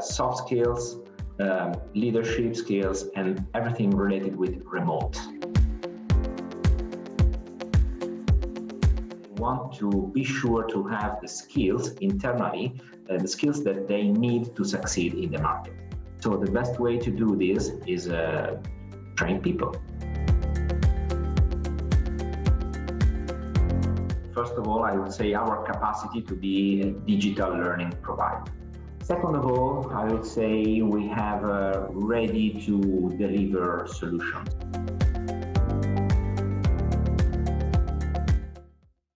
soft skills, um, leadership skills, and everything related with remote. want to be sure to have the skills internally, uh, the skills that they need to succeed in the market. So the best way to do this is uh, train people. First of all, I would say our capacity to be a digital learning provider. Second of all, I would say we have uh, ready to deliver solutions.